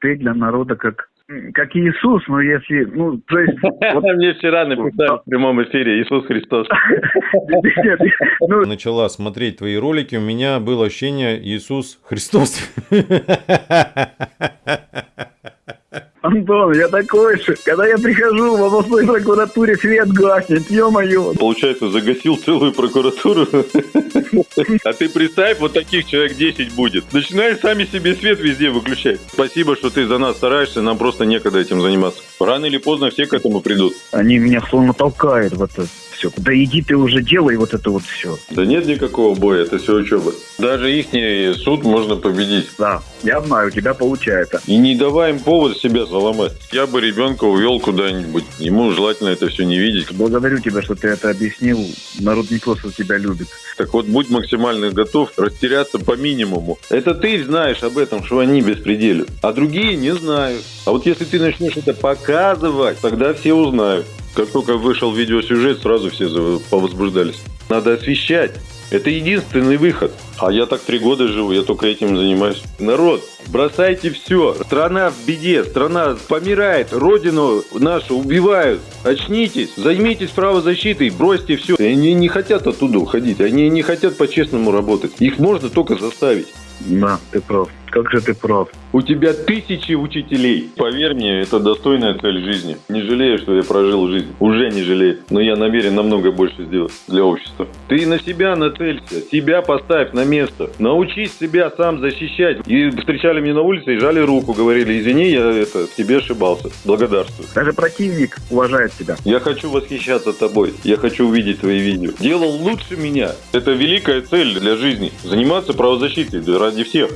ты для народа как как Иисус, но если, ну, то есть... Вот... Мне вчера написали в прямом эфире Иисус Христос. Ну, Начала смотреть твои ролики, у меня было ощущение Иисус Христос. Антон, я такой же. Когда я прихожу в областной прокуратуре, свет гаснет, ё-моё. Получается, загасил целую прокуратуру. А ты представь, вот таких человек 10 будет. Начинаешь сами себе свет везде выключать. Спасибо, что ты за нас стараешься, нам просто некогда этим заниматься. Рано или поздно все к этому придут. Они меня словно толкают в это все. Да иди ты уже делай вот это вот все. Да нет никакого боя, это все учеба. Даже их суд можно победить. Да, я знаю, у тебя получается. И не давай им повод себя заломать. Я бы ребенка увел куда-нибудь. Ему желательно это все не видеть. Благодарю тебя, что ты это объяснил. Народ не просто тебя любит. Так вот, будь максимально готов растеряться по минимуму. Это ты знаешь об этом, что они беспределю. А другие не знают. А вот если ты начнешь это показывать, тогда все узнают. Как только вышел видеосюжет, сразу все повозбуждались. Надо освещать. Это единственный выход. А я так три года живу, я только этим занимаюсь. Народ, бросайте все. Страна в беде, страна помирает, родину нашу убивают. Очнитесь, займитесь правозащитой, бросьте все. Они не хотят оттуда уходить, они не хотят по-честному работать. Их можно только заставить. Да, ты прав. Как же ты прав. У тебя тысячи учителей. Поверь мне, это достойная цель жизни. Не жалею, что я прожил жизнь. Уже не жалею. Но я намерен намного больше сделать для общества. Ты на себя нацелься. Себя поставь на место. Научись себя сам защищать. И встречали меня на улице и жали руку. Говорили, извини, я это тебе ошибался. Благодарствую. Даже противник уважает тебя. Я хочу восхищаться тобой. Я хочу увидеть твои видео. Делал лучше меня. Это великая цель для жизни. Заниматься правозащитой ради всех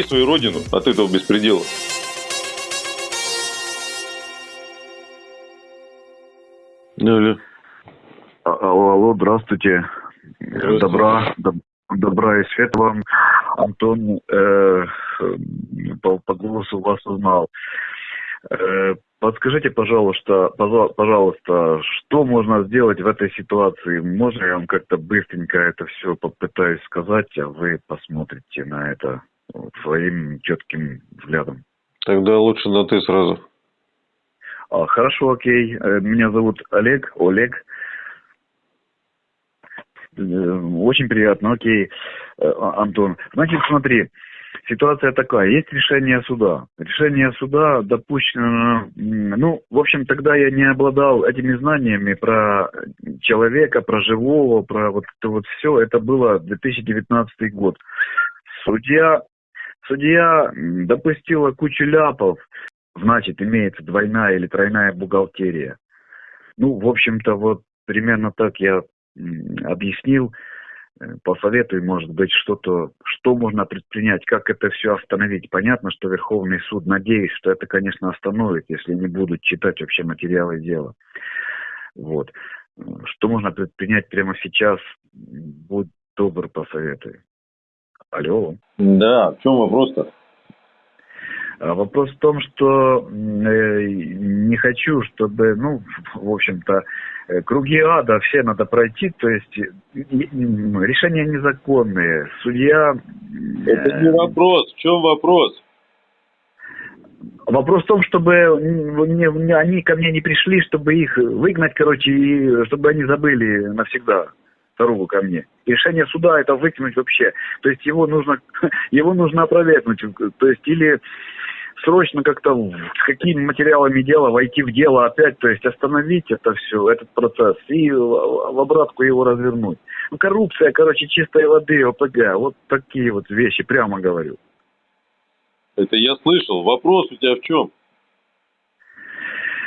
спасти свою родину от этого беспредела. Алло. А, алло, алло, здравствуйте. здравствуйте. Добра, доб, добра и свет вам. Антон э, по, по голосу вас узнал. Э, подскажите, пожалуйста, пожалуйста, что можно сделать в этой ситуации? Можно я вам как-то быстренько это все попытаюсь сказать, а вы посмотрите на это своим четким взглядом. Тогда лучше на ты сразу. А, хорошо, окей. Э, меня зовут Олег. Олег. Э, очень приятно, окей, э, Антон. Значит, смотри, ситуация такая. Есть решение суда. Решение суда допущено... Ну, в общем, тогда я не обладал этими знаниями про человека, про живого, про вот это вот все. Это было 2019 год. Судья Судья допустила кучу ляпов, значит, имеется двойная или тройная бухгалтерия. Ну, в общем-то, вот примерно так я объяснил, э, посоветую, может быть, что-то, что можно предпринять, как это все остановить. Понятно, что Верховный суд, надеюсь, что это, конечно, остановит, если не будут читать вообще материалы дела. Вот. Что можно предпринять прямо сейчас, будь добр, посоветуй. Алло. Да, в чем вопрос-то? А вопрос в том, что э, не хочу, чтобы, ну, в общем-то, э, круги ада все надо пройти, то есть решения незаконные. Судья... Это не вопрос. В чем вопрос? Вопрос в том, чтобы они ко мне не пришли, чтобы их выгнать, короче, и чтобы они забыли навсегда дорогу ко мне. Решение суда это выкинуть вообще. То есть его нужно, его нужно опровергнуть. То есть или срочно как-то с какими материалами дела войти в дело опять, то есть остановить это все, этот процесс и в обратку его развернуть. Ну, коррупция, короче, чистой воды, ОПГ, вот такие вот вещи, прямо говорю. Это я слышал. Вопрос у тебя в чем?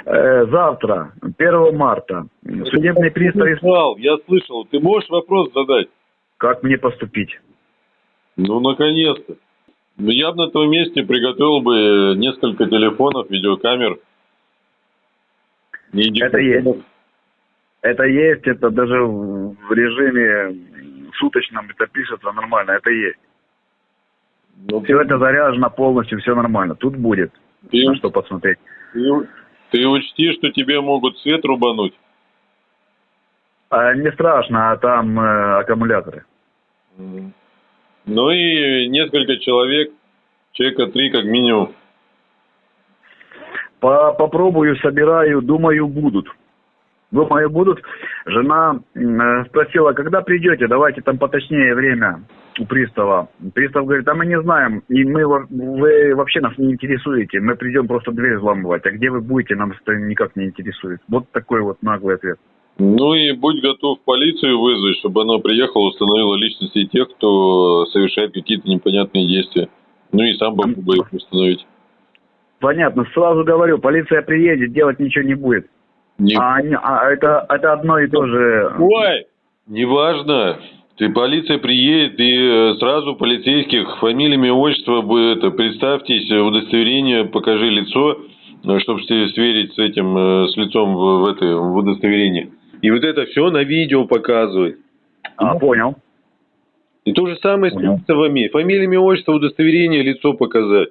Э, завтра, 1 марта, судебный пристав... Я слышал, я слышал. Ты можешь вопрос задать? Как мне поступить? Ну, наконец-то. Ну, я бы на твоем месте приготовил бы несколько телефонов, видеокамер. Это есть. Это есть, это даже в режиме суточном это пишется нормально, это есть. Ну, все ты... это заряжено полностью, все нормально. Тут будет ты... на что посмотреть. Ты... Ты учти, что тебе могут свет рубануть. А не страшно, а там э, аккумуляторы. Ну и несколько человек, человека три как минимум. По попробую, собираю, думаю, будут. Думаю, будут. Жена э, спросила, когда придете, давайте там поточнее время у пристава. Пристав говорит, а мы не знаем, и мы, вы вообще нас не интересуете, мы придем просто дверь взламывать, а где вы будете, нам это никак не интересует. Вот такой вот наглый ответ. Ну и будь готов полицию вызвать, чтобы она приехала, установила личности тех, кто совершает какие-то непонятные действия. Ну и сам попробуй их установить. Понятно, сразу говорю, полиция приедет, делать ничего не будет. Не... А, а это, это одно и то же. Ой, неважно. Ты полиция приедет и э, сразу полицейских фамилиями, отчество это, представьтесь, удостоверение, покажи лицо, э, чтобы сверить с этим, э, с лицом в, в, это, в удостоверении. И вот это все на видео показывает. А, понял. И то же самое понял. с приставами. Фамилиями, отчество, удостоверение, лицо показать.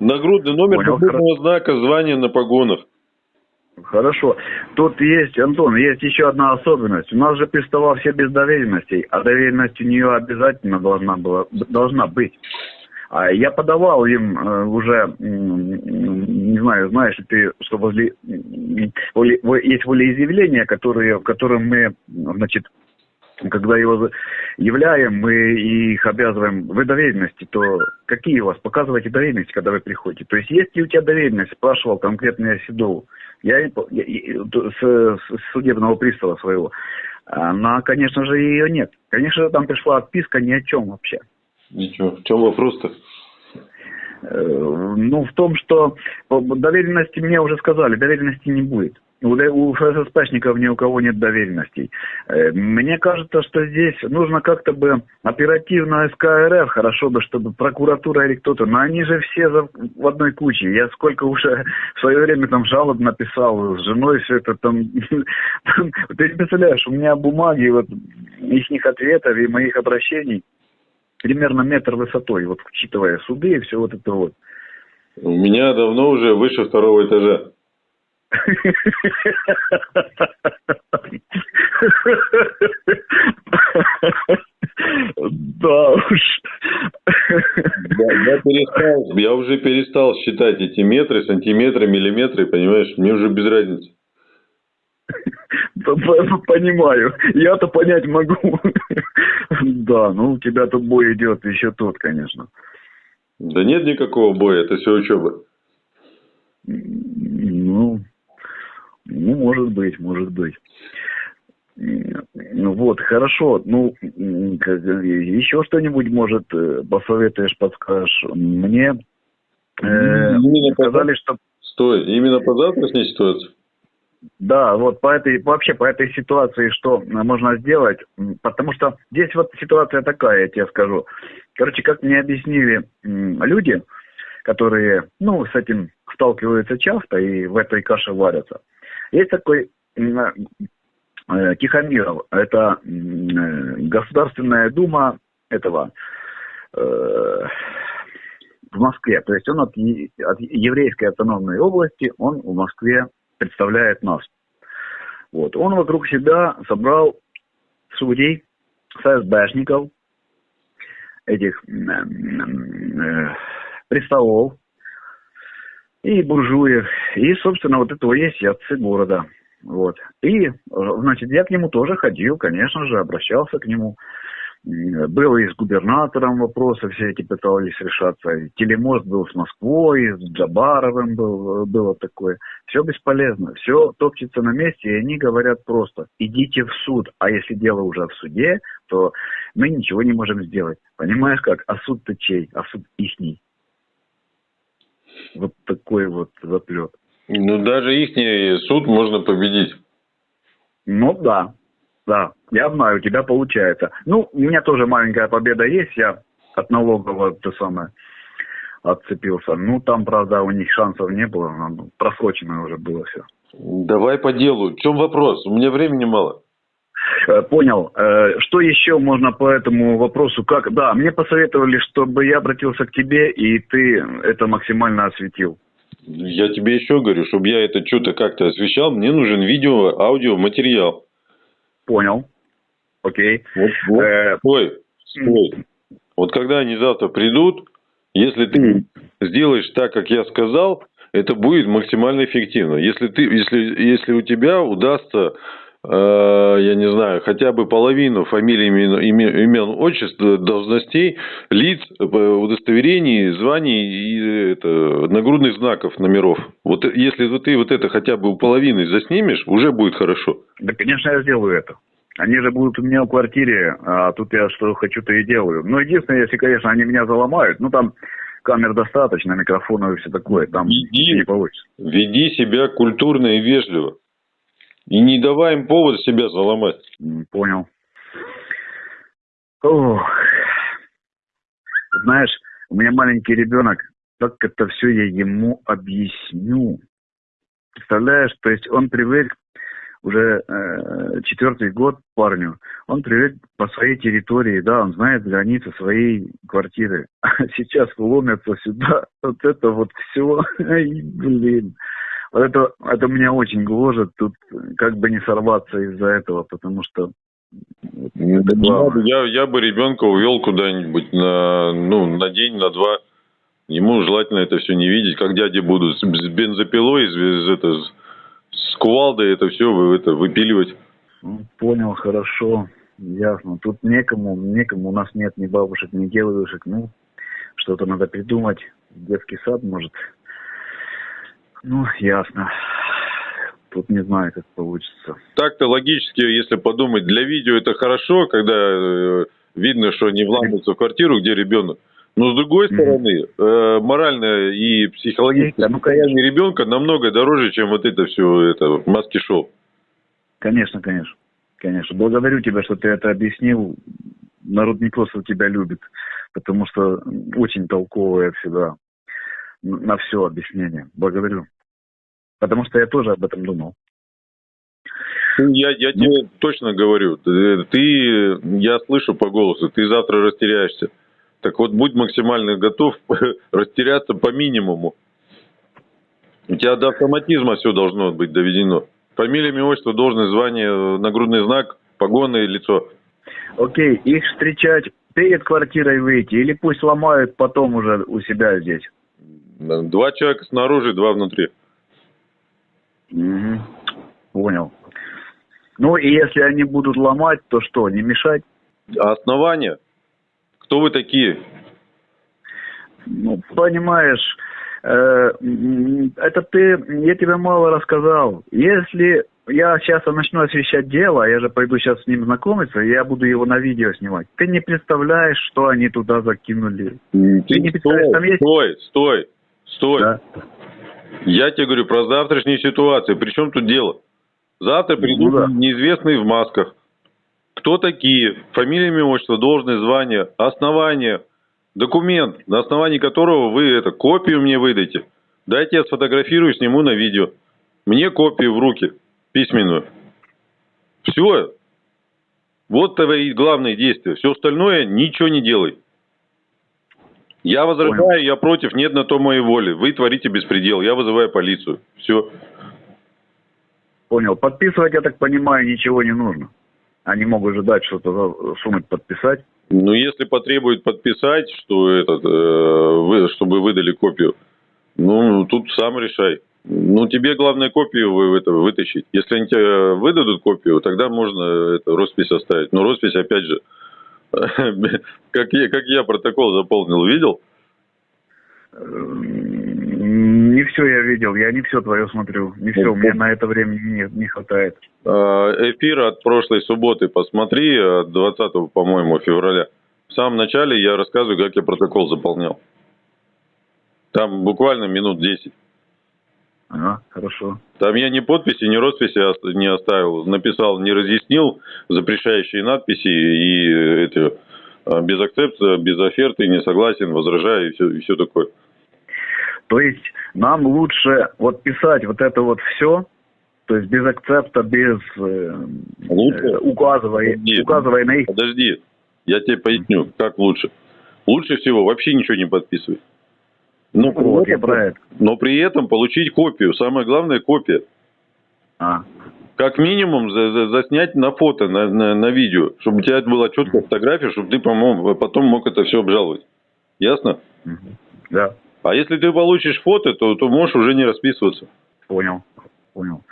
Нагрудный номер нагрудного знака, звание на погонах. Хорошо. Тут есть, Антон, есть еще одна особенность. У нас же пристава все без доверенностей, а доверенность у нее обязательно должна, была, должна быть. А я подавал им э, уже, не знаю, знаешь ты, что возле, есть волеизъявления, которые, в котором мы, значит, когда его являем, мы их обязываем, вы доверенности, то какие у вас? Показывайте доверенности, когда вы приходите. То есть есть ли у тебя доверенность, спрашивал конкретно я Седову. Я, я, с, с судебного пристава своего. Но, конечно же, ее нет. Конечно же, там пришла отписка ни о чем вообще. Ничего. В чем вопрос-то? Э, ну, в том, что доверенности мне уже сказали, доверенности не будет. У, ФССПшников ни у кого нет доверенностей. Э, мне кажется, что здесь нужно как-то бы оперативно СКРФ, хорошо бы, чтобы прокуратура или кто-то, но они же все в одной куче. Я сколько уже в свое время там жалоб написал с женой, все это там... Ты не представляешь, у меня бумаги вот их ответов и моих обращений примерно метр высотой, вот учитывая суды и все вот это вот. У меня давно уже выше второго этажа. Да уж. Я, я перестал, я уже перестал считать эти метры, сантиметры, миллиметры, понимаешь, мне уже без разницы. Понимаю. Я-то понять могу. Да, ну у тебя тут бой идет еще тот, конечно. Да нет никакого боя, это все учеба. Ну, ну, может быть, может быть. Вот, хорошо. Ну, еще что-нибудь, может, э, посоветуешь, подскажешь? Мне э, сказали, что... Стой, именно по завтрашней ситуации? Да, вот по этой, вообще по этой ситуации, что можно сделать, потому что здесь вот ситуация такая, я тебе скажу. Короче, как мне объяснили люди, которые, ну, с этим сталкиваются часто и в этой каше варятся. Есть такой э, Тихомиров, это Государственная Дума этого э, в Москве. То есть он от, от еврейской автономной области, он в Москве представляет нас. Вот. Он вокруг себя собрал судей, ФСБшников, этих э, э, приставов и буржуев. И, собственно, вот этого есть и отцы города. Вот. И, значит, я к нему тоже ходил, конечно же, обращался к нему. Было и с губернатором вопросы все эти пытались решаться. Телемост был с Москвой, с Джабаровым был, было такое. Все бесполезно, все топчется на месте, и они говорят просто, идите в суд. А если дело уже в суде, то мы ничего не можем сделать. Понимаешь как? А суд-то чей? А суд ихний. Вот такой вот заплет. Ну, даже ихний суд можно победить. Ну, да. Да, я знаю, у тебя получается. Ну, у меня тоже маленькая победа есть, я от налогового то самое отцепился. Ну, там, правда, у них шансов не было, ну, просрочено уже было все. Давай по делу. В чем вопрос? У меня времени мало. Э, понял. Э, что еще можно по этому вопросу? Как? Да, мне посоветовали, чтобы я обратился к тебе, и ты это максимально осветил. Я тебе еще говорю, чтобы я это что-то как-то освещал, мне нужен видео, аудио, материал. Понял. Окей. Вот, вот. Э, стой, стой. Вот когда они завтра придут, если ты сделаешь так, как я сказал, это будет максимально эффективно. Если, ты, если, если у тебя удастся я не знаю, хотя бы половину фамилий, имен, имен отчеств, должностей, лиц, э, удостоверений, званий и это, нагрудных знаков, номеров. Вот если ты вот это хотя бы у половины заснимешь, уже будет хорошо. Да, конечно, я сделаю это. Они же будут у меня в квартире, а тут я что хочу, то и делаю. Но единственное, если, конечно, они меня заломают, ну там камер достаточно, микрофонов и все такое, там веди, не получится. Веди себя культурно и вежливо. И не давай им повод себя заломать. Понял. Ох. Знаешь, у меня маленький ребенок, как это все я ему объясню. Представляешь, то есть он привык уже э, четвертый год парню, он привык по своей территории, да, он знает границы своей квартиры. А сейчас ломятся сюда, вот это вот все, блин. Вот это, это меня очень гложет, тут как бы не сорваться из-за этого, потому что я, я бы ребенка увел куда-нибудь на, ну, на день, на два. Ему желательно это все не видеть, как дяди будут с бензопилой, с, это, с кувалдой это все вы, это, выпиливать. Ну, понял, хорошо, ясно. Тут некому, некому, у нас нет ни бабушек, ни дедушек. Ну, что-то надо придумать. Детский сад, может, ну, ясно. Тут не знаю, как получится. Так-то логически, если подумать, для видео это хорошо, когда э, видно, что не вламываются в квартиру, где ребенок. Но с другой стороны, э, морально и психологически да, ну, состояние ребенка намного дороже, чем вот это все, это маски-шоу. Конечно, конечно. Конечно. Благодарю тебя, что ты это объяснил. Народ не просто тебя любит, потому что очень толковая всегда на все объяснение. Благодарю. Потому что я тоже об этом думал. Я, я ну, тебе точно говорю, ты, я слышу по голосу, ты завтра растеряешься. Так вот, будь максимально готов растеряться по минимуму. У тебя до автоматизма все должно быть доведено. Фамилия, имя, отчество, должность, звание, нагрудный знак, погоны, лицо. Окей, их встречать перед квартирой выйти или пусть ломают потом уже у себя здесь? Два человека снаружи, два внутри. Угу. Понял. Ну и если они будут ломать, то что, не мешать? А основания? Кто вы такие? Ну, понимаешь, э, это ты, я тебе мало рассказал. Если я сейчас начну освещать дело, я же пойду сейчас с ним знакомиться, я буду его на видео снимать. Ты не представляешь, что они туда закинули. Ты, ты не представляешь, стой, там есть... Стой, стой, стой. Да. Я тебе говорю про завтрашнюю ситуацию. Причем тут дело? Завтра придут ну, да. неизвестные в масках. Кто такие? Фамилия, имя, отчество, должное, звание, основание, документ, на основании которого вы это, копию мне выдайте. Дайте я сфотографирую, сниму на видео. Мне копию в руки, письменную. Все. Вот твои главные действия. Все остальное ничего не делай. Я возражаю, я против, нет на то моей воли. Вы творите беспредел, я вызываю полицию. Все. Понял. Подписывать, я так понимаю, ничего не нужно. Они могут ждать что-то сунуть, подписать. Ну, если потребует подписать, что этот, э, вы, чтобы выдали копию, ну, тут сам решай. Ну, тебе главное копию вы, это, вытащить. Если они тебе выдадут копию, тогда можно это, роспись оставить. Но роспись, опять же, как я, как я протокол заполнил, видел? Не все я видел, я не все твое смотрю, не все, меня на это времени не, не хватает. А, эфир от прошлой субботы посмотри, от 20, по-моему, февраля. В самом начале я рассказываю, как я протокол заполнял. Там буквально минут 10. Ага, хорошо. Там я ни подписи, ни росписи не оставил. Написал, не разъяснил запрещающие надписи и эти а, без акцепта, без оферты, не согласен, возражаю и все, и все такое. То есть нам лучше вот писать вот это вот все, то есть без акцепта, без э, лучше? Э, указывая, Подожди. указывая на их... Подожди, я тебе поясню, как лучше. Лучше всего вообще ничего не подписывай. Но, ну, вот, этом, я но при этом получить копию. Самое главное копия. А. Как минимум за, за, заснять на фото, на, на, на видео, чтобы у тебя была четкая фотография, чтобы ты потом мог это все обжаловать. Ясно? Да. А если ты получишь фото, то, то можешь уже не расписываться. Понял, понял.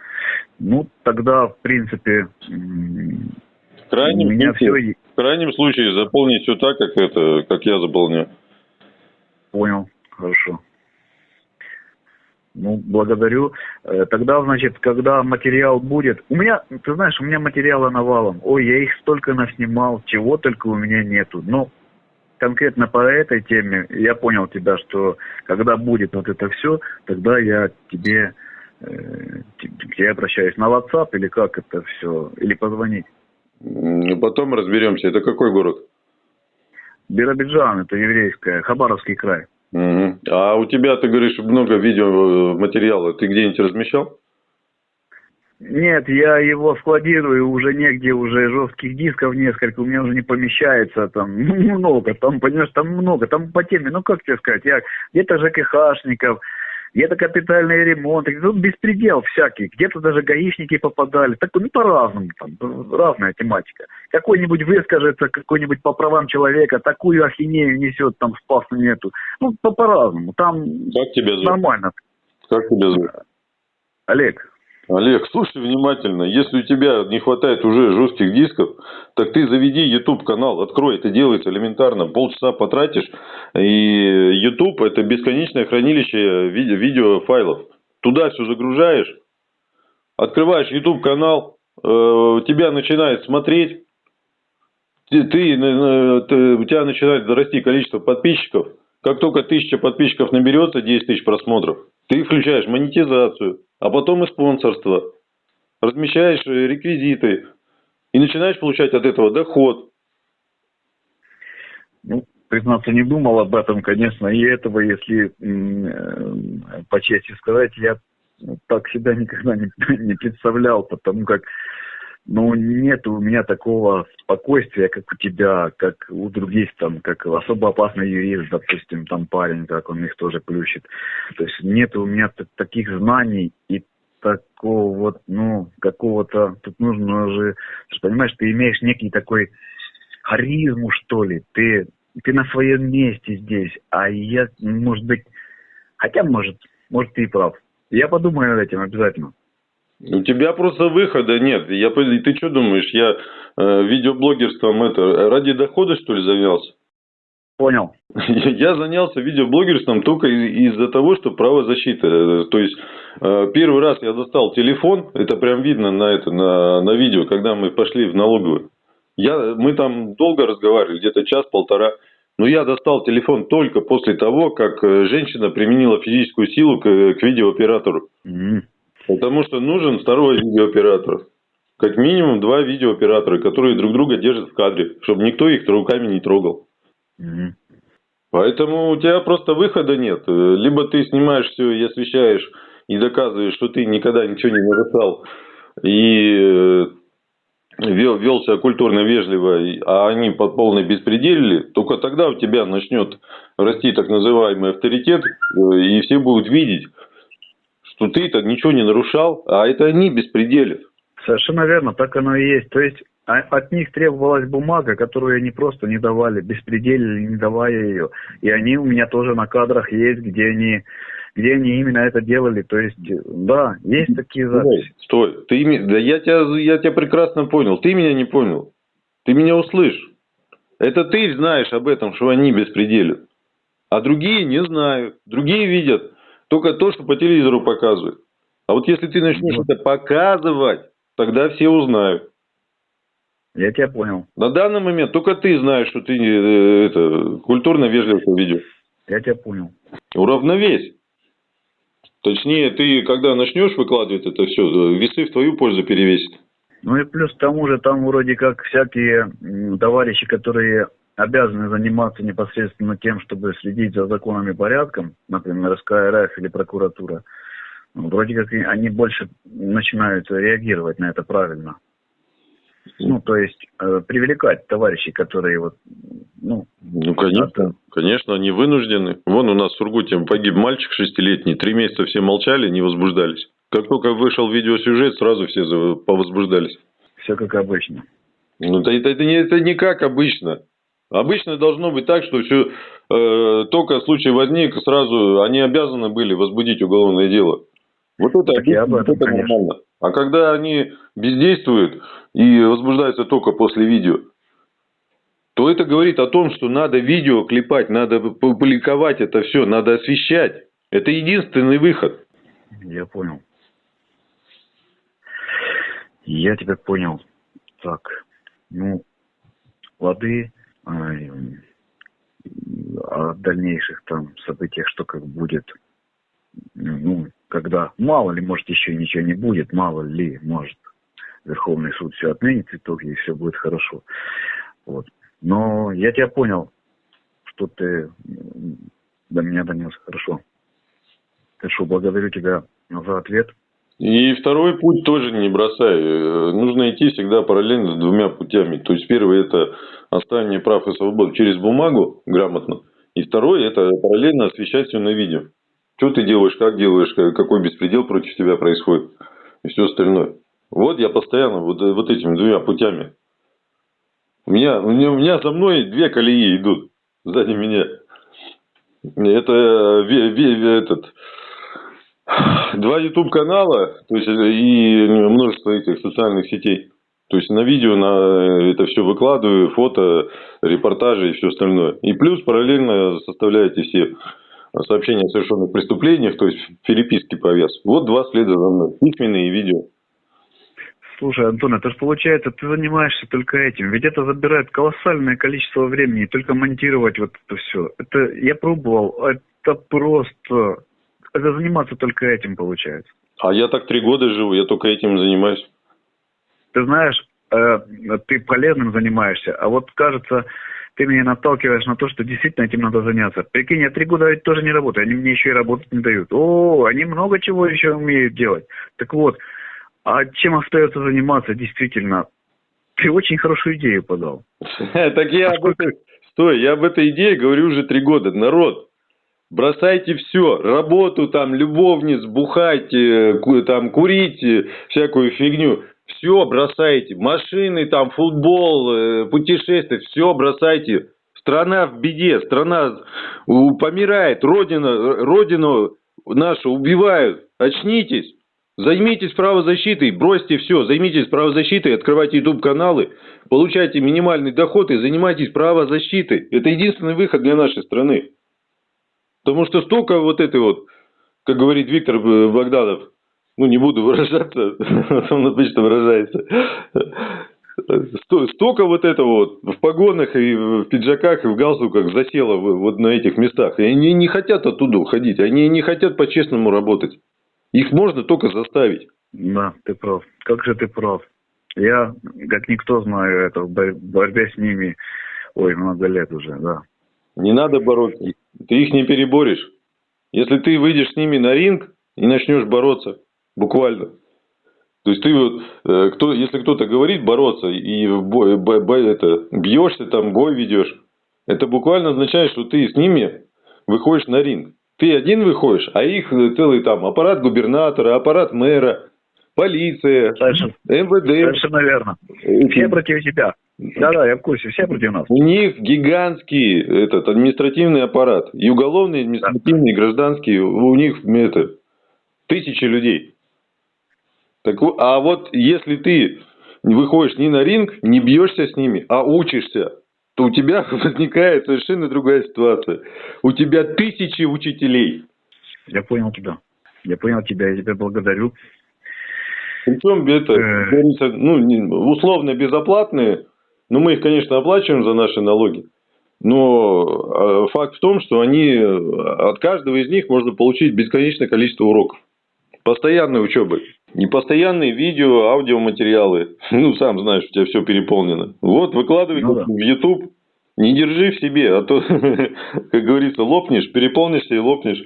Ну, тогда, в принципе, в крайнем, у меня случае, все... в крайнем случае заполнить все так, как это, как я заполняю. Понял, хорошо. Ну, благодарю. Э, тогда, значит, когда материал будет... У меня, ты знаешь, у меня материала навалом. Ой, я их столько наснимал, чего только у меня нету. Но конкретно по этой теме я понял тебя, что когда будет вот это все, тогда я тебе, э, я обращаюсь на WhatsApp или как это все, или позвонить. Потом разберемся. Это какой город? Биробиджан, это еврейская, Хабаровский край. Угу. А у тебя, ты говоришь, много видеоматериала. Ты где-нибудь размещал? Нет, я его складирую уже негде, уже жестких дисков несколько, у меня уже не помещается там ну, много, там, понимаешь, там много, там по теме, ну как тебе сказать, я где-то ЖКХшников, где-то капитальный ремонт, тут беспредел всякий, где-то даже гаишники попадали, так, ну по-разному, там, разная тематика. Какой-нибудь выскажется, какой-нибудь по правам человека, такую ахинею несет, там спаса нету. Ну, по-разному, там как тебя зовут? нормально. Как тебя зовут? Олег. Олег, слушай внимательно. Если у тебя не хватает уже жестких дисков, так ты заведи YouTube канал, открой. Это делается элементарно. Полчаса потратишь. И YouTube это бесконечное хранилище видео, видеофайлов. Туда все загружаешь. Открываешь YouTube канал. Э, тебя начинает смотреть. Ты, ты, э, ты, у тебя начинает расти количество подписчиков. Как только тысяча подписчиков наберется, 10 тысяч просмотров, ты включаешь монетизацию а потом и спонсорство. Размещаешь э, реквизиты и начинаешь получать от этого доход. Ну, признаться, не думал об этом, конечно, и этого, если э, по чести сказать, я так себя никогда не, не представлял, потому как ну, нет у меня такого спокойствия, как у тебя, как у других, там, как особо опасный юрист, допустим, там парень, как он их тоже плющит. То есть нет у меня таких знаний и такого вот, ну, какого-то, тут нужно же, ты понимаешь, ты имеешь некий такой харизму, что ли, ты, ты на своем месте здесь, а я, может быть, хотя, может, может, ты и прав. Я подумаю над этим обязательно. У тебя просто выхода нет. Я, ты что думаешь, я э, видеоблогерством это ради дохода что ли занялся? Понял. Я занялся видеоблогерством только из-за того, что правозащита. То есть э, первый раз я достал телефон, это прям видно на это на, на видео, когда мы пошли в налоговую. Я, мы там долго разговаривали, где-то час-полтора. Но я достал телефон только после того, как э, женщина применила физическую силу к, к видеооператору. Mm-hmm. Потому что нужен второй видеооператор. Как минимум два видеооператора, которые друг друга держат в кадре, чтобы никто их руками не трогал. Угу. Поэтому у тебя просто выхода нет. Либо ты снимаешь все и освещаешь, и доказываешь, что ты никогда ничего не нарушал, и э, вел, вел себя культурно вежливо, а они под полной беспределили, только тогда у тебя начнет расти так называемый авторитет, э, и все будут видеть, что ты-то ничего не нарушал, а это они беспределят. Совершенно верно, так оно и есть. То есть а, от них требовалась бумага, которую они просто не давали, беспределили, не давая ее. И они у меня тоже на кадрах есть, где они, где они именно это делали. То есть, да, есть такие записи. Стой, стой. Ты, да я тебя, я тебя прекрасно понял. Ты меня не понял. Ты меня услышь. Это ты знаешь об этом, что они беспределят. А другие не знают. Другие видят только то, что по телевизору показывают. А вот если ты начнешь это показывать, тогда все узнают. Я тебя понял. На данный момент только ты знаешь, что ты э, это, культурно вежливо ведешь. Я тебя понял. Уравновесь. Точнее, ты когда начнешь выкладывать это все, весы в твою пользу перевесит. Ну и плюс к тому же там вроде как всякие товарищи, которые обязаны заниматься непосредственно тем, чтобы следить за законом и порядком, например, СКРФ или прокуратура, вроде как они больше начинают реагировать на это правильно. Ну, то есть э, привлекать товарищей, которые вот, ну... Ну, конечно, это... конечно, они вынуждены. Вон у нас в Сургуте погиб мальчик шестилетний, три месяца все молчали, не возбуждались. Как только вышел видеосюжет, сразу все повозбуждались. Все как обычно. Ну, это, это, не, это не как обычно. Обычно должно быть так, что все э, только случай возник, сразу они обязаны были возбудить уголовное дело. Вот это, так этом, вот это нормально. А когда они бездействуют и возбуждаются только после видео, то это говорит о том, что надо видео клепать, надо публиковать это все, надо освещать. Это единственный выход. Я понял. Я тебя понял. Так, ну, лады, о дальнейших там событиях, что как будет, ну, когда, мало ли, может, еще ничего не будет, мало ли, может, Верховный суд все отменит в итоге, и все будет хорошо. Вот. Но я тебя понял, что ты до меня донес. Хорошо. Хорошо, благодарю тебя за ответ. И второй путь тоже не бросай. Э, нужно идти всегда параллельно с двумя путями. То есть первый это оставление прав и свобод через бумагу грамотно. И второй это параллельно освещать все на видео. Что ты делаешь, как делаешь, какой беспредел против тебя происходит и все остальное. Вот я постоянно вот, вот этими двумя путями. У меня, у меня, у меня за мной две колеи идут сзади меня. Это ве, ве, этот, два YouTube канала, то есть и множество этих социальных сетей. То есть на видео на это все выкладываю, фото, репортажи и все остальное. И плюс параллельно составляете все сообщения о совершенных преступлениях, то есть переписки повес. Вот два следа за мной, письменные и видео. Слушай, Антон, это же получается, ты занимаешься только этим. Ведь это забирает колоссальное количество времени, только монтировать вот это все. Это я пробовал, это просто... Это заниматься только этим получается. А я так три года живу, я только этим занимаюсь. Ты знаешь, э, ты полезным занимаешься, а вот кажется, ты меня наталкиваешь на то, что действительно этим надо заняться. Прикинь, я три года ведь тоже не работаю, они мне еще и работать не дают. О, они много чего еще умеют делать. Так вот, а чем остается заниматься действительно? Ты очень хорошую идею подал. Так я об этой... Стой, я об этой идее говорю уже три года. Народ, бросайте все, работу там, любовниц, бухайте, там, курите, всякую фигню. Все бросайте, машины там, футбол, э, путешествия, все бросайте. Страна в беде, страна помирает, родина, родину нашу убивают. Очнитесь. Займитесь правозащитой, бросьте все, займитесь правозащитой, открывайте YouTube-каналы, получайте минимальный доход и занимайтесь правозащитой. Это единственный выход для нашей страны. Потому что столько вот этой вот, как говорит Виктор Богданов, ну не буду выражаться, он обычно выражается, столько вот этого вот в погонах и в пиджаках и в галстуках засело вот на этих местах. И они не хотят оттуда уходить, они не хотят по-честному работать. Их можно только заставить. Да, ты прав. Как же ты прав. Я, как никто, знаю это, в борьбе с ними, ой, много лет уже, да. Не надо бороться. Ты их не переборешь. Если ты выйдешь с ними на ринг и начнешь бороться, буквально. То есть ты вот, э, кто, если кто-то говорит бороться и бой, бой, бой, это, бьешься, там бой ведешь, это буквально означает, что ты с ними выходишь на ринг. Ты один выходишь, а их целый там аппарат губернатора, аппарат мэра, полиция, Совершенно, МВД. Совершенно верно. Все против тебя. Да-да, я в курсе, все против нас. У них гигантский этот административный аппарат. И уголовный, административный, да. гражданский. У них это, тысячи людей. Так, а вот если ты выходишь не на ринг, не бьешься с ними, а учишься то у тебя возникает совершенно другая ситуация. У тебя тысячи учителей. Я понял тебя. Я понял тебя, я тебя благодарю. Причем это, э. ну, условно безоплатные, но мы их, конечно, оплачиваем за наши налоги. Но а, факт в том, что они, от каждого из них можно получить бесконечное количество уроков. Постоянной учебы. Непостоянные видео, аудиоматериалы. Ну, сам знаешь, у тебя все переполнено. Вот, выкладывай ну, да. в YouTube. Не держи в себе, а то, как говорится, лопнешь, переполнишься и лопнешь.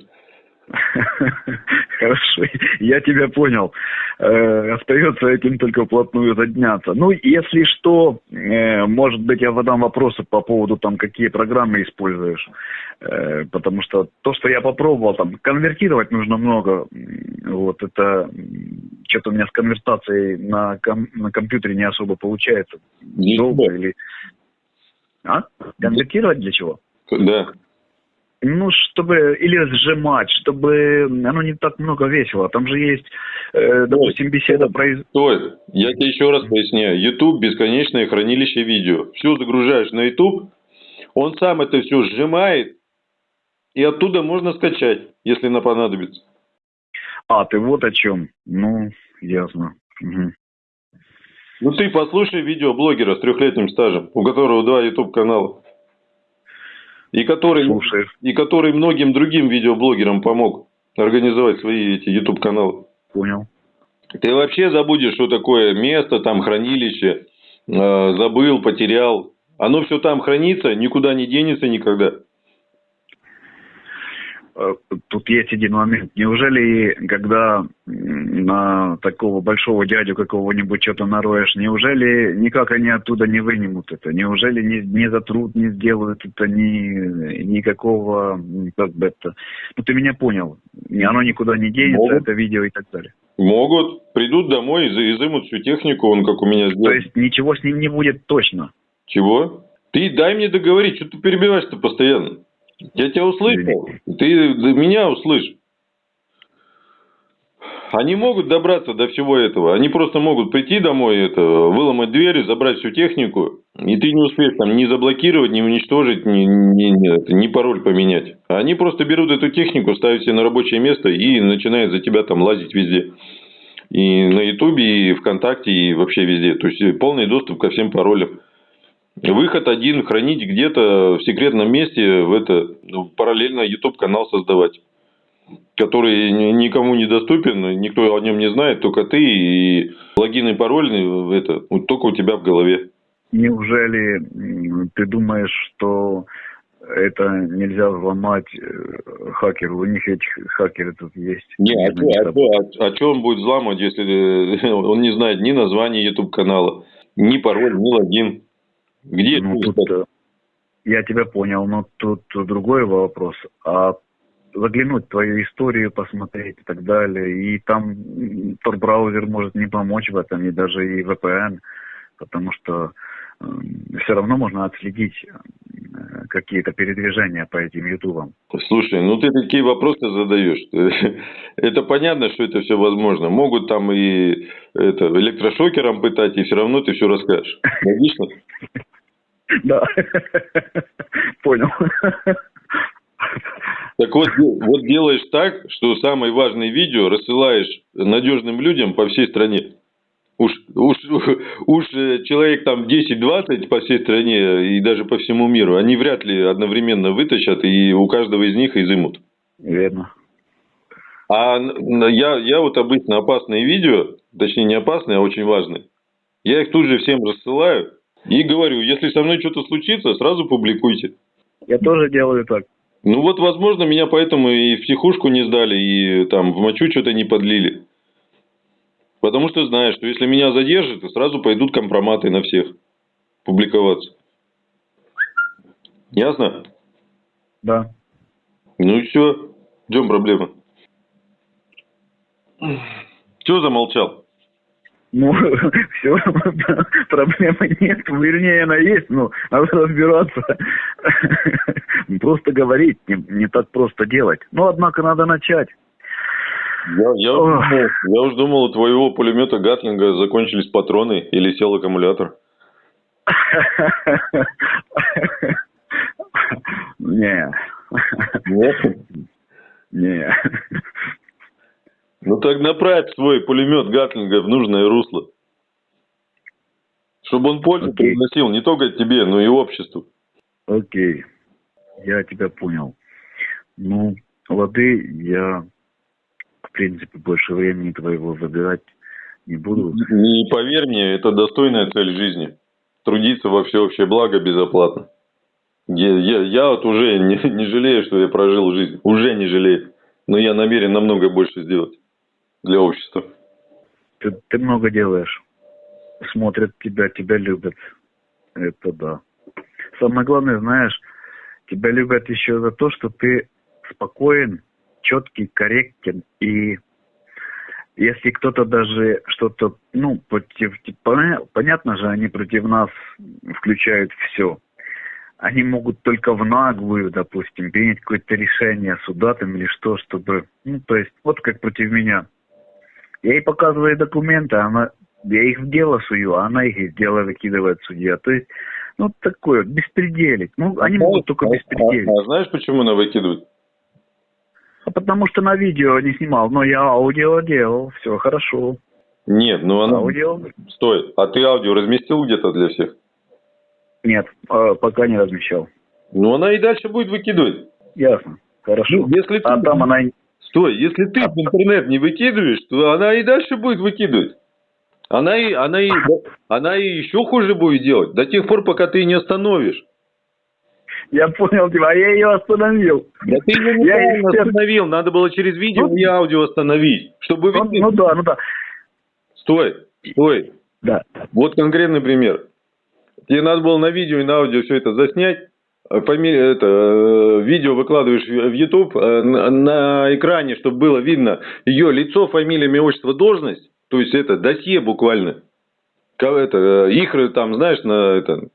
Хорошо, я тебя понял. Э, остается этим только вплотную задняться. Ну, если что, э, может быть, я задам вопросы по поводу там, какие программы используешь. Э, потому что то, что я попробовал, там, конвертировать нужно много. Вот это что-то у меня с конвертацией на, ком- на компьютере не особо получается. Долго или... А? Конвертировать для чего? Да. Ну, чтобы, или сжимать, чтобы оно не так много весело. Там же есть, э, допустим, беседа про... Стой, я тебе еще раз поясняю. YouTube – бесконечное хранилище видео. Все загружаешь на YouTube, он сам это все сжимает, и оттуда можно скачать, если на понадобится. А, ты вот о чем. Ну, ясно. Угу. Ну ты послушай видеоблогера с трехлетним стажем, у которого два YouTube канала. И который, и который многим другим видеоблогерам помог организовать свои эти YouTube каналы. Понял. Ты вообще забудешь, что такое место, там хранилище, э, забыл, потерял. Оно все там хранится, никуда не денется никогда. Э, тут есть один момент. Неужели, когда на такого большого дядю какого-нибудь что-то нароешь, неужели никак они оттуда не вынимут это? Неужели не, не затрут, не сделают это ни, никакого, как бы это... Ну, ты меня понял. Оно никуда не денется, Могут. это видео и так далее. Могут. Придут домой, и изымут всю технику, он как у меня сделал. То есть ничего с ним не будет точно? Чего? Ты дай мне договорить, что ты перебиваешь-то постоянно? Я тебя услышал. Ты меня услышь. Они могут добраться до всего этого. Они просто могут прийти домой, это, выломать двери, забрать всю технику, и ты не успеешь там ни заблокировать, ни уничтожить, ни, ни, ни, ни пароль поменять. Они просто берут эту технику, ставят себе на рабочее место и начинают за тебя там лазить везде. И на Ютубе, и ВКонтакте, и вообще везде. То есть полный доступ ко всем паролям. Выход один, хранить где-то в секретном месте, в это, ну, параллельно YouTube канал создавать, который никому не доступен, никто о нем не знает, только ты и логин и пароль, это, только у тебя в голове. Неужели ты думаешь, что это нельзя взломать э, хакеру. У них этих хакеры тут есть. Не, а, а, а, а что он будет взламывать, если он не знает ни названия YouTube канала, ни пароль, ни логин? Где ну, тут, э, Я тебя понял, но тут другой вопрос. А заглянуть в твою историю, посмотреть и так далее. И там Tor-браузер может не помочь в этом, и даже и VPN, потому что все равно можно отследить э, какие-то передвижения по этим ютубам. Слушай, ну ты такие вопросы задаешь. Это понятно, что это все возможно. Могут там и это, электрошокером пытать, и все равно ты все расскажешь. Логично? Да. Понял. Так вот, вот делаешь так, что самые важные видео рассылаешь надежным людям по всей стране. Уж, уж, уж человек там 10-20 по всей стране и даже по всему миру, они вряд ли одновременно вытащат и у каждого из них изымут. Верно. А я, я вот обычно опасные видео, точнее не опасные, а очень важные, я их тут же всем рассылаю, и говорю, если со мной что-то случится, сразу публикуйте. Я тоже делаю так. Ну вот, возможно, меня поэтому и в психушку не сдали, и там в мочу что-то не подлили. Потому что знаешь, что если меня задержат, то сразу пойдут компроматы на всех публиковаться. Ясно? Да. Ну и все. В чем проблема? Чего замолчал? Ну, все, проблемы нет, вернее, она есть, но надо разбираться. Просто говорить, не, не так просто делать. Но, однако, надо начать. Я, я, уж думал, я уж думал, у твоего пулемета Гатлинга закончились патроны или сел аккумулятор. Не. Нет? Не. Ну так направь свой пулемет Гатлинга в нужное русло. Чтобы он пользу okay. приносил не только тебе, но и обществу. Окей. Okay. Я тебя понял. Ну, лады, я, принципе, больше времени твоего забирать не буду. Не поверь мне, это достойная цель жизни. Трудиться во всеобщее благо безоплатно. Я, я, я вот уже не, не жалею, что я прожил жизнь. Уже не жалею. Но я намерен намного больше сделать для общества? Ты, ты много делаешь. Смотрят тебя, тебя любят. Это да. Самое главное, знаешь, тебя любят еще за то, что ты спокоен, четкий, корректен и если кто-то даже что-то, ну, против, понятно же, они против нас включают все. они могут только в наглую, допустим, принять какое-то решение суда там или что, чтобы, ну, то есть, вот как против меня. Я ей показываю документы, она, я их в дело сую, а она их из дела выкидывает судья. То есть, ну, такое, беспределить. Ну, они а могут только беспределить. А, а знаешь, почему она выкидывает? А потому что на видео не снимал, но я аудио делал, все хорошо. Нет, ну она... Аудио... Стой, а ты аудио разместил где-то для всех? Нет, а, пока не размещал. Ну, она и дальше будет выкидывать. Ясно, хорошо. Ну, если а ты... там она... Стой, если ты а... в интернет не выкидываешь, то она и дальше будет выкидывать. Она и, она, и, она и еще хуже будет делать, до тех пор, пока ты не остановишь. Я понял тебя, а я ее остановил. Да ты ее неправильно я остановил, надо было через видео ну, и аудио остановить, чтобы... Ну, ну да, ну да. Стой, стой. Да. Вот конкретный пример. Тебе надо было на видео и на аудио все это заснять, фамилия, это, э, видео выкладываешь в YouTube э, на, на экране, чтобы было видно ее лицо, фамилия, имя, отчество, должность, то есть это досье буквально. Это, э, их там, знаешь, на, это,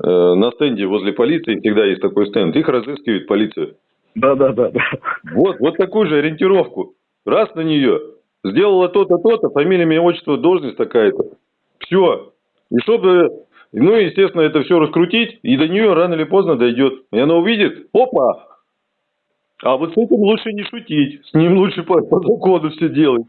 на стенде возле полиции всегда есть такой стенд, их разыскивает полиция. Да, да, да, да. Вот, вот такую же ориентировку. Раз на нее, сделала то-то, то-то, фамилия, имя, отчество, должность такая-то. Все. И чтобы ну, естественно, это все раскрутить, и до нее рано или поздно дойдет. И она увидит, опа! А вот с этим лучше не шутить, с ним лучше по, по закону все делать.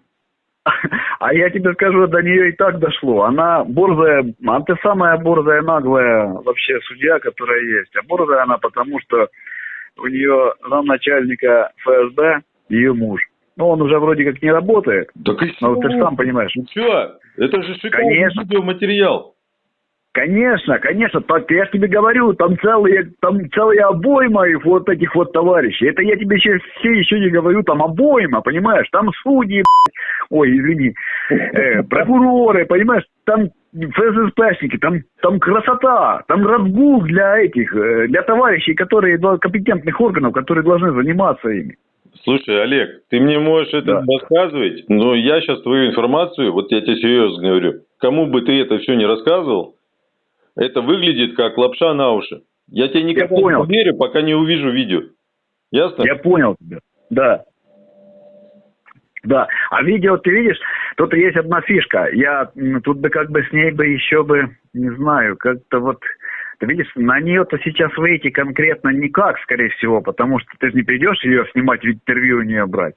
А я тебе скажу, до нее и так дошло. Она борзая, а ты самая борзая, наглая вообще судья, которая есть. А борзая она потому, что у нее замначальника ФСБ ее муж. Ну, он уже вроде как не работает. Так и но ты же сам понимаешь. Ну что? Это же шикарный Конечно. видеоматериал. Конечно, конечно, так я же тебе говорю, там целые, там целые обойма их вот этих вот товарищей. Это я тебе еще все еще не говорю, там обойма, понимаешь? Там судьи, ой, извини, э, прокуроры, понимаешь? Там ФССПшники, там, там красота, там разгул для этих, э, для товарищей, которые, компетентных органов, которые должны заниматься ими. Слушай, Олег, ты мне можешь это да. рассказывать, но я сейчас твою информацию, вот я тебе серьезно говорю, кому бы ты это все не рассказывал, это выглядит как лапша на уши. Я тебе никогда я понял. не поверю, пока не увижу видео. Ясно? Я понял тебя. Да. Да. А видео ты видишь, тут есть одна фишка. Я тут бы как бы с ней бы еще бы, не знаю, как-то вот ты видишь, на нее-то сейчас выйти конкретно никак, скорее всего, потому что ты же не придешь ее снимать, интервью у нее брать.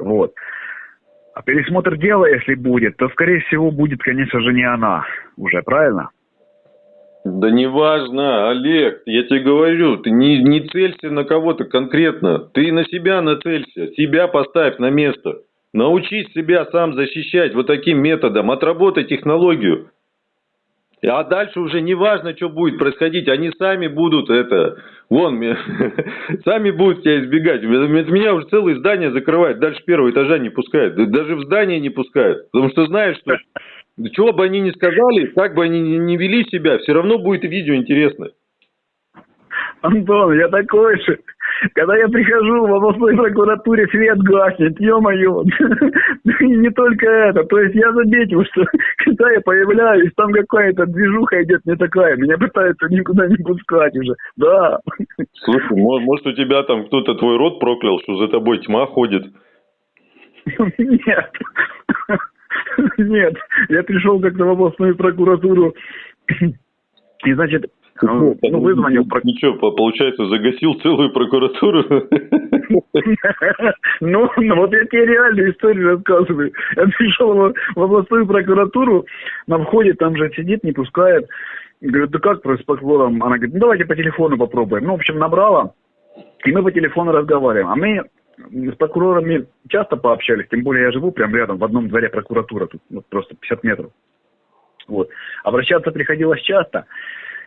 Вот. А пересмотр дела, если будет, то, скорее всего, будет, конечно же, не она уже, правильно? Да неважно, Олег, я тебе говорю, ты не, не целься на кого-то конкретно, ты на себя нацелься, себя поставь на место. Научись себя сам защищать вот таким методом, отработай технологию. А дальше уже не важно, что будет происходить, они сами будут это, вон, сами будут тебя избегать. Меня уже целые здания закрывают, дальше первого этажа не пускают, даже в здание не пускают, потому что знают, что чего бы они ни сказали, как бы они ни вели себя, все равно будет видео интересно. Антон, я такой же. Когда я прихожу в областной прокуратуре, свет гаснет, ё-моё. И не только это. То есть я заметил, что когда я появляюсь, там какая-то движуха идет не такая. Меня пытаются никуда не пускать уже. Да. Слушай, может у тебя там кто-то твой род проклял, что за тобой тьма ходит? Нет. Нет, я пришел как-то в областную прокуратуру, и, значит, ну, ну вызвонил... Ничего, получается, загасил целую прокуратуру? Ну, ну, вот я тебе реальную историю рассказываю. Я пришел в областную прокуратуру, на входе там же сидит, не пускает. Говорю, да как с прокурором? Она говорит, ну давайте по телефону попробуем. Ну, в общем, набрала, и мы по телефону разговариваем. А мы с прокурорами часто пообщались, тем более я живу прямо рядом, в одном дворе прокуратура, тут вот, просто 50 метров. Вот. Обращаться приходилось часто.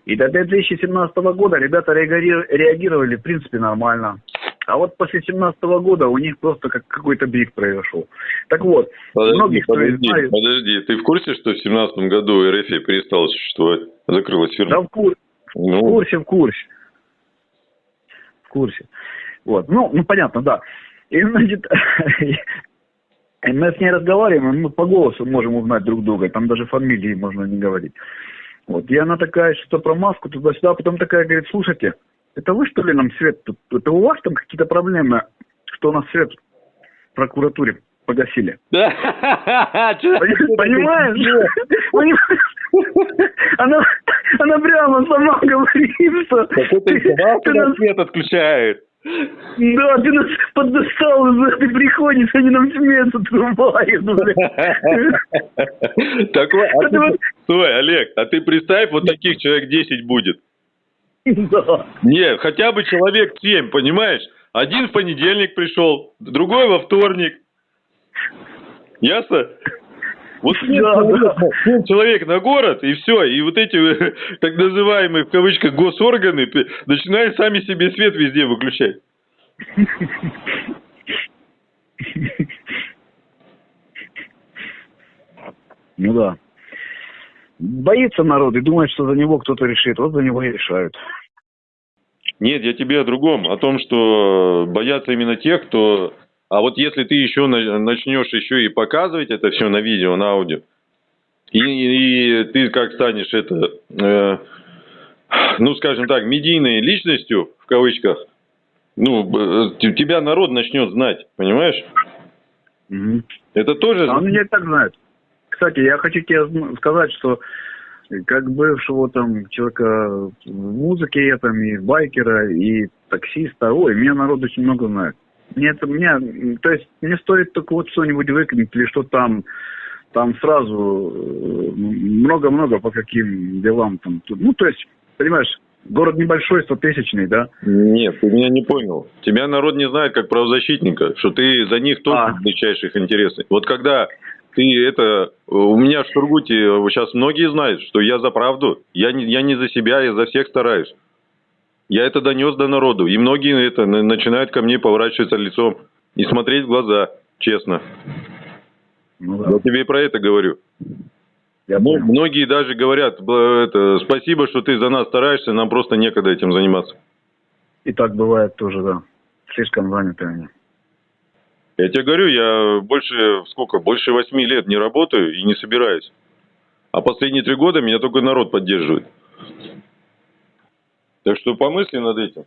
И до 2017 года ребята реагировали, в принципе, нормально. А вот после 2017 года у них просто как какой-то брик произошел. Так вот, подожди, многих подожди, знает... подожди, ты в курсе, что в 2017 году РФ перестала существовать? Закрылась фирма? Да, в, кур... ну... в курсе, в курсе. В курсе. Вот. Ну, ну, понятно, да. И, значит, мы с ней разговариваем, мы по голосу можем узнать друг друга, там даже фамилии можно не говорить. Вот, и она такая, что про маску туда-сюда, а потом такая говорит, слушайте, это вы что ли нам свет тут? Это у вас там какие-то проблемы, что у нас свет в прокуратуре погасили? Понимаешь? Она, она прямо сама говорит, что... Ты нас свет отключает. Да, ты нас поддостал, ты приходишь, они нам смеются, отрубают, Такой, а ты, стой, Олег, а ты представь, вот таких человек 10 будет. Да. Нет, хотя бы человек 7, понимаешь? Один в понедельник пришел, другой во вторник. Ясно? Вот да, человек, да. человек на город, и все, и вот эти так называемые, в кавычках, госорганы начинают сами себе свет везде выключать. Ну да. Боится народ и думает, что за него кто-то решит. Вот за него и решают. Нет, я тебе о другом. О том, что боятся именно тех, кто а вот если ты еще начнешь еще и показывать это все на видео, на аудио, и, и ты как станешь это, э, ну скажем так, медийной личностью, в кавычках, ну, тебя народ начнет знать, понимаешь? Mm-hmm. Это тоже... А он меня так знает. Кстати, я хочу тебе сказать, что как бывшего там человека в музыке, я там и байкера, и таксиста, ой, меня народ очень много знает. Нет, мне, то есть мне стоит только вот что-нибудь выкинуть или что там, там сразу э, много-много по каким делам там. Ну, то есть, понимаешь, город небольшой, стотысячный, да? Нет, ты меня не понял. Тебя народ не знает как правозащитника, что ты за них тоже а. отвечаешь их интересы. Вот когда ты это... У меня в Сургуте сейчас многие знают, что я за правду. Я не, я не за себя, я за всех стараюсь. Я это донес до народу, и многие это начинают ко мне поворачиваться лицом и смотреть в глаза, честно. Ну, да. Я тебе и про это говорю. Я ну, многие даже говорят, это, спасибо, что ты за нас стараешься, нам просто некогда этим заниматься. И так бывает тоже, да. Слишком заняты они. Я тебе говорю, я больше, сколько, больше восьми лет не работаю и не собираюсь. А последние три года меня только народ поддерживает. Так что помысли над этим.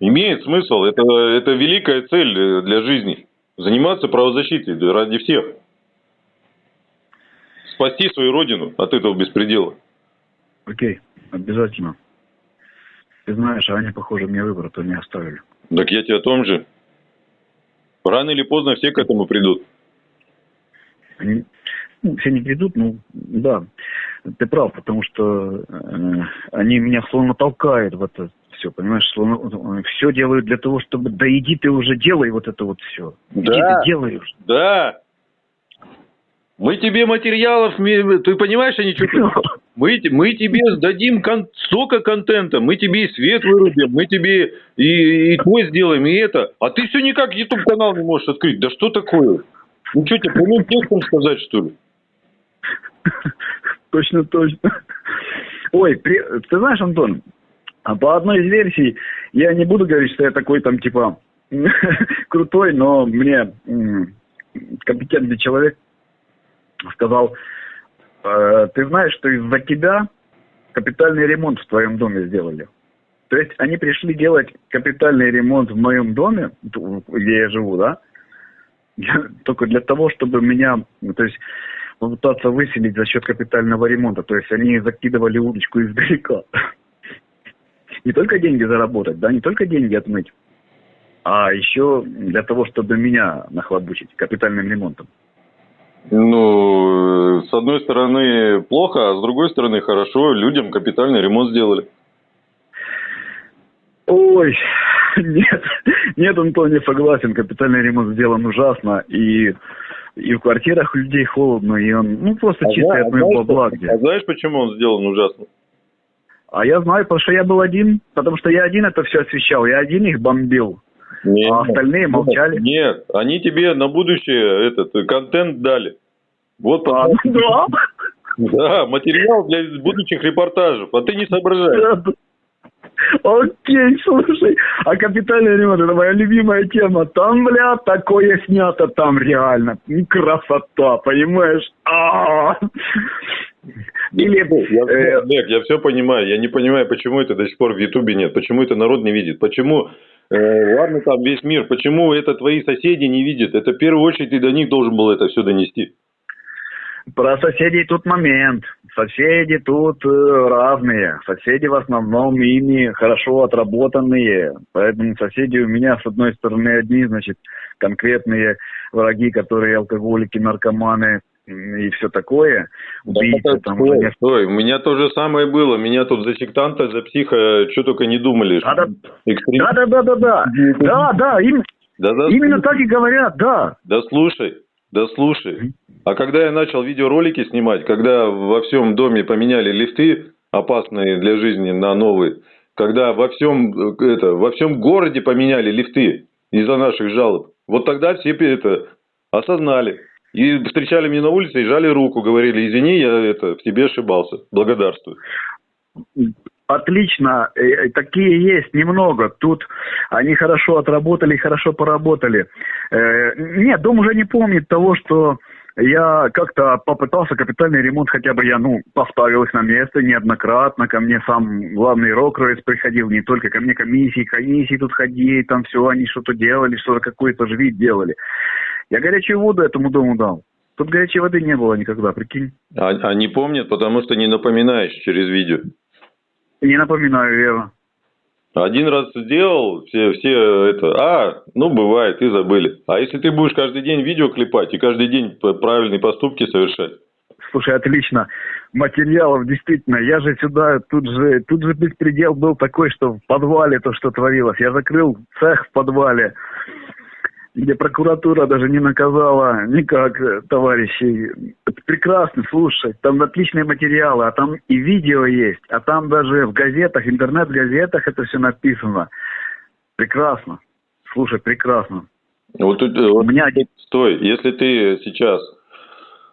Имеет смысл, это, это великая цель для жизни. Заниматься правозащитой ради всех. Спасти свою родину от этого беспредела. Окей, обязательно. Ты знаешь, а они, похоже, мне выбора-то не оставили. Так я тебе о том же. Рано или поздно все к этому придут. Они, ну, все не придут, ну, да. Ты прав, потому что э, они меня словно толкают в это все, понимаешь, словно все делают для того, чтобы да иди ты уже делай вот это вот все. Иди да, ты делаешь. Да. Мы тебе материалов, ты понимаешь, они что мы, мы тебе дадим кон, столько контента, мы тебе и свет вырубим, мы тебе и, и то сделаем, и это. А ты все никак YouTube канал не можешь открыть. Да что такое? Ну что тебе прямым текстом сказать, что ли? Точно, точно. Ой, при... ты знаешь, Антон, а по одной из версий, я не буду говорить, что я такой там типа крутой, но мне компетентный человек сказал, э, ты знаешь, что из-за тебя капитальный ремонт в твоем доме сделали. То есть они пришли делать капитальный ремонт в моем доме, где я живу, да, только для того, чтобы меня, то есть попытаться выселить за счет капитального ремонта. То есть они закидывали удочку издалека. Не только деньги заработать, да, не только деньги отмыть, а еще для того, чтобы меня нахлобучить капитальным ремонтом. Ну, с одной стороны плохо, а с другой стороны хорошо. Людям капитальный ремонт сделали. Ой, нет, нет, Антон, не согласен. Капитальный ремонт сделан ужасно. И и в квартирах у людей холодно, и он, ну, просто а от моего бабла. Где. А знаешь, почему он сделан ужасно? А я знаю, потому что я был один, потому что я один это все освещал, я один их бомбил. Нет, а остальные молчали. Нет, они тебе на будущее этот контент дали. Вот а, да? Да, материал для будущих репортажей, а ты не соображаешь. Окей, слушай, а капитальный ремонт, это моя любимая тема. Там, бля, такое снято, там реально красота, понимаешь? А -а -а. Или, я, э... Олег, я все понимаю. Я не понимаю, почему это до сих пор в Ютубе нет. Почему это народ не видит. Почему, э, ладно, там весь мир. Почему это твои соседи не видят. Это в первую очередь ты до них должен был это все донести. Про соседей тут момент. Соседи тут э, разные. Соседи в основном ими хорошо отработанные. Поэтому соседи у меня, с одной стороны, одни, значит, конкретные враги, которые алкоголики, наркоманы, и все такое. Убийцы, да, там, стой, уже... стой, у меня то же самое было. Меня тут за сектанта, за психа, что только не думали. Да, да, да, да, да, да, да, да, им... да, да, именно слушай. так и говорят, да. Да слушай, да слушай. А когда я начал видеоролики снимать, когда во всем доме поменяли лифты, опасные для жизни, на новые, когда во всем, это, во всем городе поменяли лифты из-за наших жалоб, вот тогда все это осознали. И встречали меня на улице и жали руку, говорили, извини, я это, в тебе ошибался, благодарствую. Отлично, э, э, такие есть немного. Тут они хорошо отработали, хорошо поработали. Э, нет, дом уже не помнит того, что я как-то попытался капитальный ремонт, хотя бы я, ну, поставил их на место неоднократно. Ко мне сам главный рок-рейс приходил, не только ко мне комиссии, комиссии тут ходили, там все, они что-то делали, что-то какой-то же вид делали. Я горячую воду этому дому дал. Тут горячей воды не было никогда, прикинь. А, а не помнят, потому что не напоминаешь через видео. Не напоминаю, верно. Один раз сделал, все, все это, а, ну бывает, и забыли. А если ты будешь каждый день видео клепать и каждый день правильные поступки совершать? Слушай, отлично. Материалов действительно. Я же сюда, тут же, тут же беспредел был такой, что в подвале то, что творилось. Я закрыл цех в подвале где прокуратура даже не наказала никак э, товарищей. Это прекрасно, слушай, там отличные материалы, а там и видео есть, а там даже в газетах, интернет-газетах это все написано. Прекрасно. Слушай, прекрасно. Вот тут, э, У меня... Стой, если ты сейчас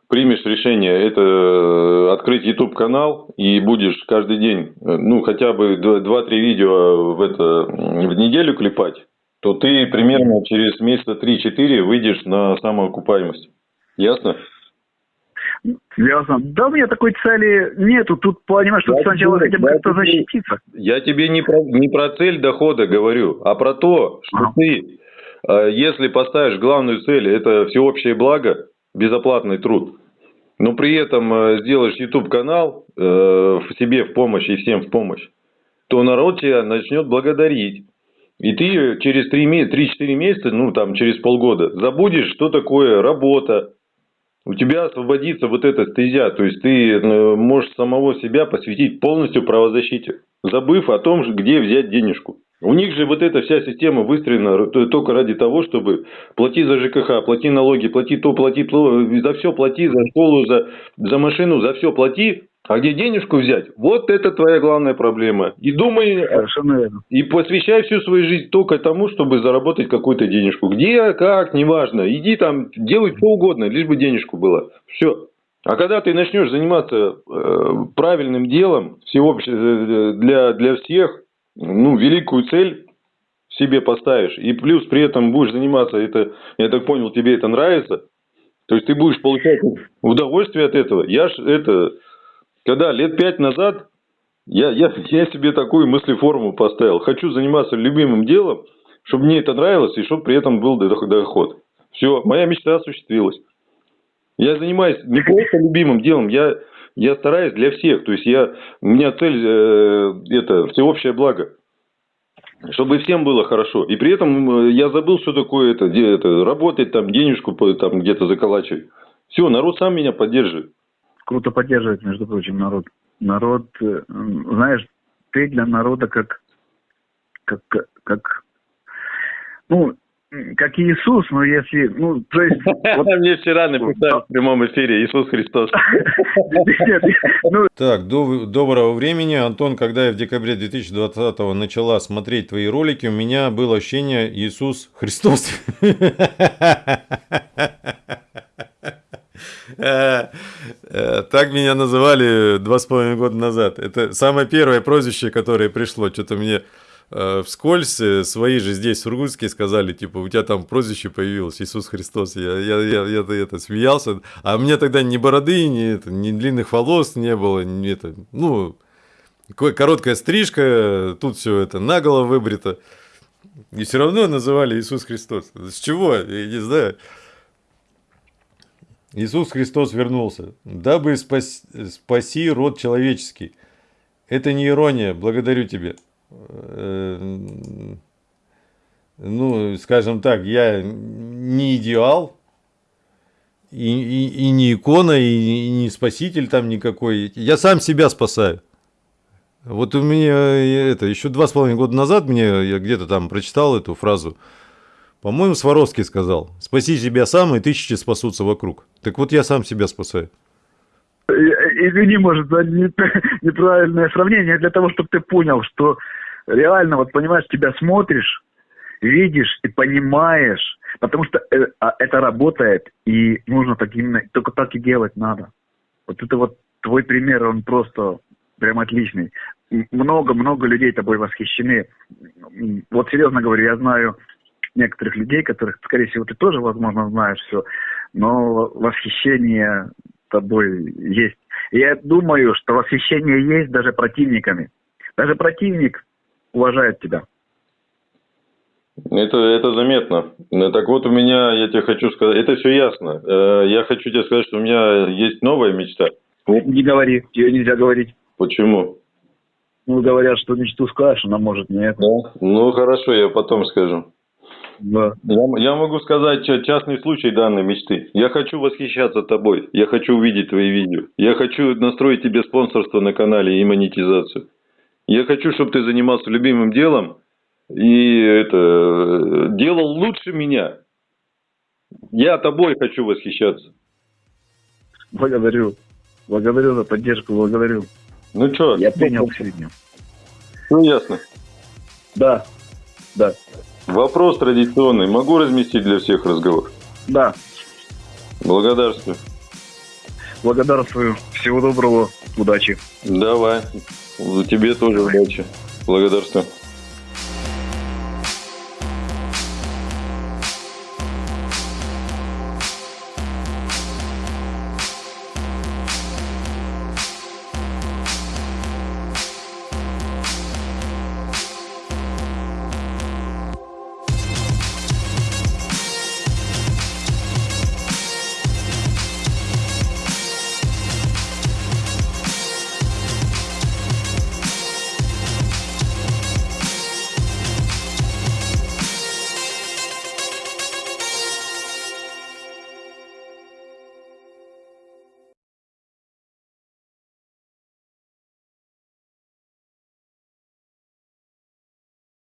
примешь решение это э, открыть YouTube канал и будешь каждый день, ну хотя бы 2-3 видео в это в неделю клепать, то ты примерно через месяца 3-4 выйдешь на самоокупаемость. Ясно? Ясно. Да у меня такой цели нету. Тут понимаешь, что сначала хотя бы как-то защититься. Я тебе не про, не про цель дохода говорю, а про то, что а. ты, э, если поставишь главную цель, это всеобщее благо, безоплатный труд, но при этом э, сделаешь YouTube канал э, себе в помощь и всем в помощь, то народ тебя начнет благодарить. И ты через 3-4 месяца, ну там через полгода, забудешь, что такое работа. У тебя освободится вот эта стезя, то есть ты э, можешь самого себя посвятить полностью правозащите, забыв о том, где взять денежку. У них же вот эта вся система выстроена только ради того, чтобы плати за ЖКХ, плати налоги, плати то, плати то, за все плати, за школу, за, за машину, за все плати, а где денежку взять? Вот это твоя главная проблема. И думай, и посвящай всю свою жизнь только тому, чтобы заработать какую-то денежку. Где, как, неважно. Иди там, делай что угодно, лишь бы денежку было. Все. А когда ты начнешь заниматься э, правильным делом, всеобще, э, для, для всех, ну, великую цель себе поставишь, и плюс при этом будешь заниматься, это, я так понял, тебе это нравится, то есть ты будешь получать удовольствие от этого. Я ж это когда лет пять назад я, я, я себе такую мыслеформу поставил. Хочу заниматься любимым делом, чтобы мне это нравилось и чтобы при этом был доход. Все, моя мечта осуществилась. Я занимаюсь не просто любимым делом, я, я стараюсь для всех. То есть я, у меня цель э, это всеобщее благо. Чтобы всем было хорошо. И при этом э, я забыл, что такое это, это работать, там, денежку там где-то заколачивать. Все, народ сам меня поддерживает круто поддерживает, между прочим, народ. Народ, знаешь, ты для народа как, как, как, ну, как Иисус, но если, ну, то есть... Вот... Мне вчера написали в прямом эфире Иисус Христос. Ну, так, доброго времени. Антон, когда я в декабре 2020 начала смотреть твои ролики, у меня было ощущение Иисус Христос. Э, так меня называли два с половиной года назад. Это самое первое прозвище, которое пришло. Что-то мне э, вскользь э, свои же здесь, в Сургутске, сказали, типа, у тебя там прозвище появилось, Иисус Христос. Я, я, я, я это, это смеялся. А у меня тогда ни бороды, ни, это, ни длинных волос не было, ни это, ну, короткая стрижка, тут все это наголо выбрито. И все равно называли Иисус Христос. С чего? Я не знаю. Иисус Христос вернулся, дабы спас, спаси род человеческий. Это не ирония, благодарю тебя. Э, ну, скажем так, я не идеал, и, и, и не икона, и, и не спаситель там никакой. Я сам себя спасаю. Вот у меня э, это еще два с половиной года назад мне я где-то там прочитал эту фразу. По-моему, Сваровский сказал: "Спаси себя сам, и тысячи спасутся вокруг". Так вот я сам себя спасаю. Извини, может, за неправильное сравнение, для того, чтобы ты понял, что реально, вот понимаешь, тебя смотришь, видишь и понимаешь, потому что э, а, это работает, и нужно так именно, только так и делать надо. Вот это вот твой пример, он просто прям отличный. Много-много людей тобой восхищены. Вот серьезно говорю, я знаю некоторых людей, которых, скорее всего, ты тоже, возможно, знаешь все, но восхищение тобой есть. И я думаю, что восхищение есть даже противниками. Даже противник уважает тебя. Это, это заметно. Так вот у меня, я тебе хочу сказать, это все ясно. Э, я хочу тебе сказать, что у меня есть новая мечта. Не говори, ее нельзя говорить. Почему? Ну, говорят, что мечту скажешь, она может нет. Да? Ну, хорошо, я потом скажу. Да. Я, я могу сказать частный случай данной мечты. Я хочу восхищаться тобой. Я хочу увидеть твои видео. Я хочу настроить тебе спонсорство на канале и монетизацию. Я хочу, чтобы ты занимался любимым делом и это делал лучше меня. Я тобой хочу восхищаться. Благодарю. Благодарю за поддержку, благодарю. Ну что? Я принял сегодня. Ну, ясно. Да, да. Вопрос традиционный. Могу разместить для всех разговор? Да. Благодарствую. Благодарствую. Всего доброго. Удачи. Давай. Тебе тоже удачи. Благодарствую.